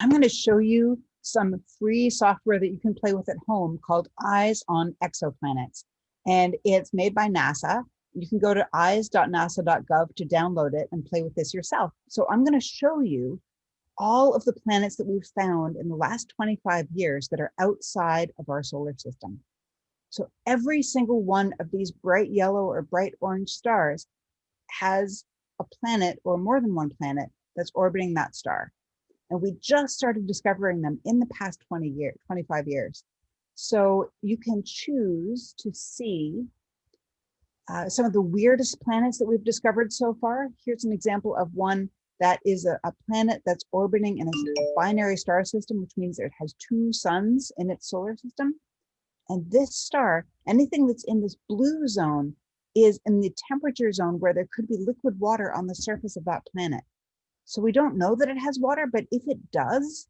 I'm going to show you some free software that you can play with at home called Eyes on Exoplanets. And it's made by NASA. You can go to eyes.nasa.gov to download it and play with this yourself. So I'm going to show you all of the planets that we've found in the last 25 years that are outside of our solar system. So every single one of these bright yellow or bright orange stars has a planet or more than one planet that's orbiting that star. And we just started discovering them in the past 20 years, 25 years. So you can choose to see uh, some of the weirdest planets that we've discovered so far. Here's an example of one that is a, a planet that's orbiting in a binary star system, which means it has two suns in its solar system. And this star, anything that's in this blue zone is in the temperature zone where there could be liquid water on the surface of that planet. So we don't know that it has water, but if it does,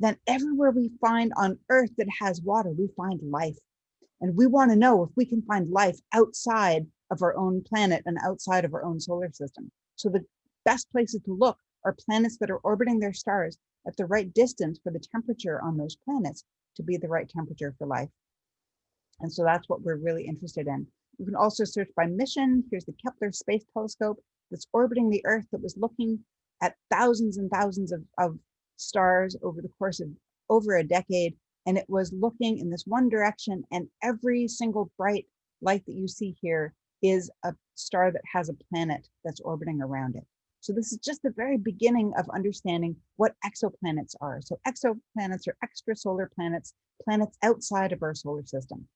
then everywhere we find on Earth that has water, we find life. And we want to know if we can find life outside of our own planet and outside of our own solar system. So the best places to look are planets that are orbiting their stars at the right distance for the temperature on those planets to be the right temperature for life. And so that's what we're really interested in. You can also search by mission. Here's the Kepler Space Telescope that's orbiting the Earth that was looking at thousands and thousands of, of stars over the course of over a decade. And it was looking in this one direction and every single bright light that you see here is a star that has a planet that's orbiting around it. So this is just the very beginning of understanding what exoplanets are. So exoplanets are extrasolar planets, planets outside of our solar system.